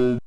go